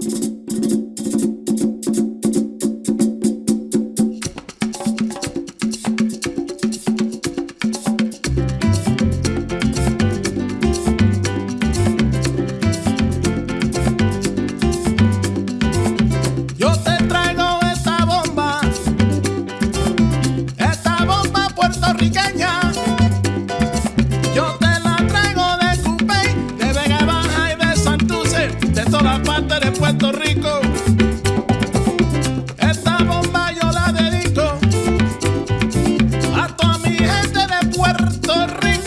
you parte de Puerto Rico. Esta bomba yo la dedico a toda mi gente de Puerto Rico.